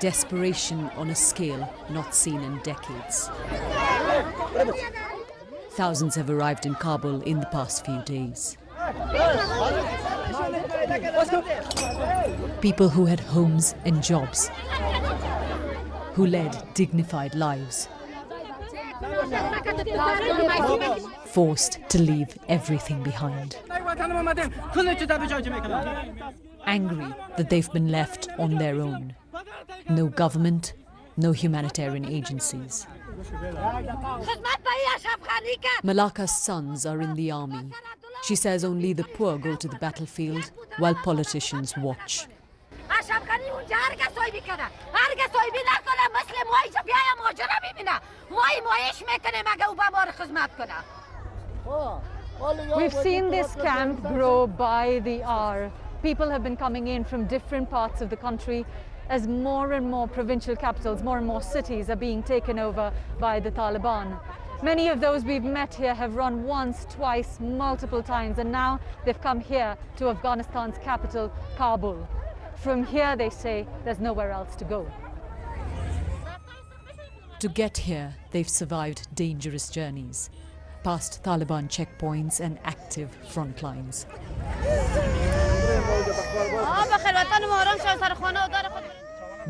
Desperation on a scale not seen in decades. Thousands have arrived in Kabul in the past few days. People who had homes and jobs, who led dignified lives, forced to leave everything behind. Angry that they've been left on their own. No government, no humanitarian agencies. Malaka's sons are in the army. She says only the poor go to the battlefield while politicians watch. We've seen this camp grow by the hour. People have been coming in from different parts of the country as more and more provincial capitals, more and more cities are being taken over by the Taliban. Many of those we've met here have run once, twice, multiple times, and now they've come here to Afghanistan's capital, Kabul. From here, they say, there's nowhere else to go. To get here, they've survived dangerous journeys, past Taliban checkpoints and active front lines.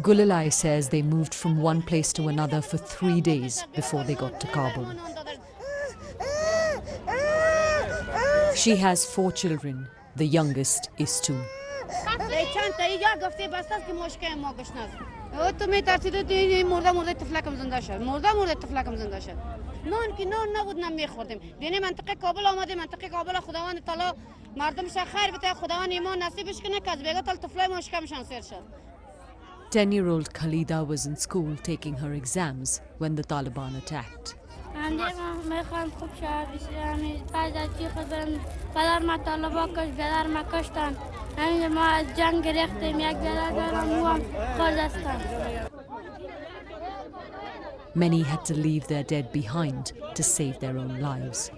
Gulalai says they moved from one place to another for three days before they got to Kabul. She has four children. The youngest is two. نان که نان نبود نه میخوردیم. دینه منطقه کابل آمده منطقه کابل خداوند تعالی مردمش خیر بده خداوند ایمان نصیبش کنه که از بیگا تل طفلای ما شکمشان سیر شد. 10-year-old Khalida was in school taking her exams when the Taliban attacked. Many had to leave their dead behind to save their own lives.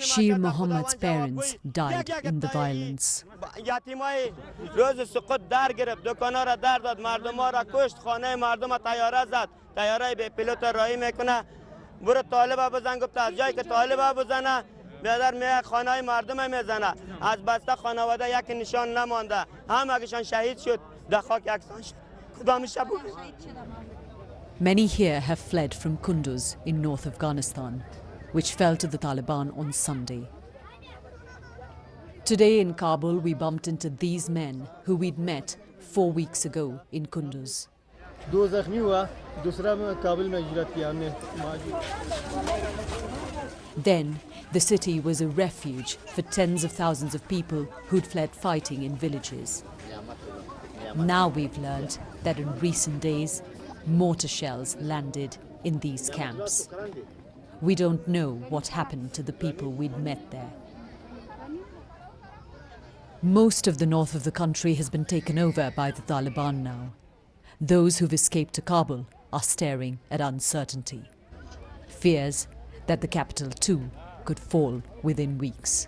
Shir Muhammad's parents died in the violence. یتیمای روز سقوط در گرفت دکانا را در داد مردم را کشت خانه مردم تیاره زد تیاره به پیلوت رایی میکنه برو طالب بزن گفت از جایی که طالب بزنه بیادر میه خانه مردم میزنه از بسته خانواده یک نشان نمانده همگیشان شهید شد در خاک یکسان شد کدام شب Many here have fled from Kunduz in North Afghanistan, which fell to the Taliban on Sunday. Today in Kabul, we bumped into these men who we'd met four weeks ago in Kunduz. Then, the city was a refuge for tens of thousands of people who'd fled fighting in villages. Now we've learned that in recent days, mortar shells landed in these camps. We don't know what happened to the people we'd met there. Most of the north of the country has been taken over by the Taliban now. Those who've escaped to Kabul are staring at uncertainty. Fears that the capital too could fall within weeks.